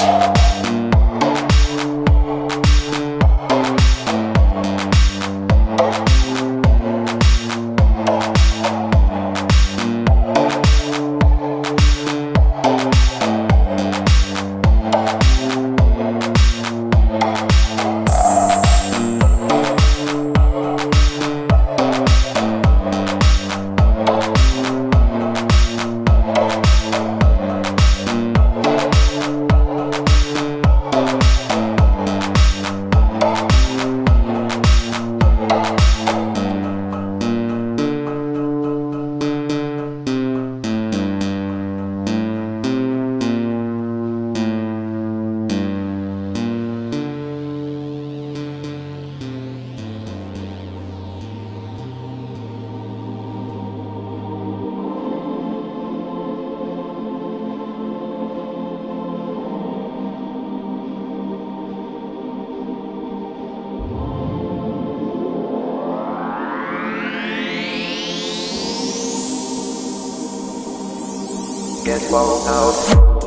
you get blown out.